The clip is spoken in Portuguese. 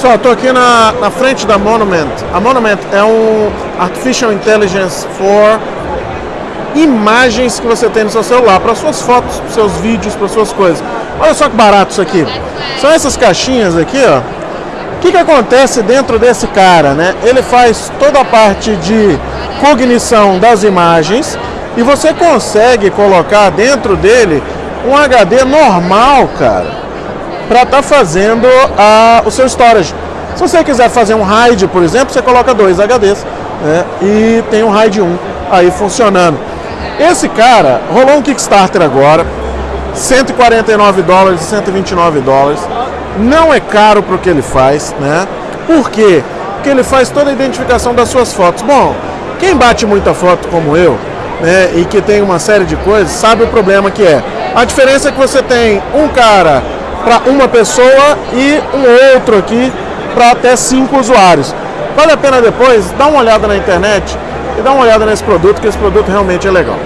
Pessoal, estou aqui na, na frente da Monument. A Monument é um Artificial Intelligence for imagens que você tem no seu celular, para suas fotos, para seus vídeos, para suas coisas. Olha só que barato isso aqui. São essas caixinhas aqui, ó. O que, que acontece dentro desse cara, né? Ele faz toda a parte de cognição das imagens e você consegue colocar dentro dele um HD normal, cara para estar tá fazendo a, o seu storage. Se você quiser fazer um RAID, por exemplo, você coloca dois HDs né, e tem um RAID 1 aí funcionando. Esse cara rolou um Kickstarter agora, 149 dólares, 129 dólares. Não é caro para o que ele faz, né? Por quê? Porque ele faz toda a identificação das suas fotos. Bom, quem bate muita foto como eu, né, e que tem uma série de coisas, sabe o problema que é. A diferença é que você tem um cara para uma pessoa e um outro aqui para até cinco usuários. Vale a pena depois dar uma olhada na internet e dar uma olhada nesse produto, que esse produto realmente é legal.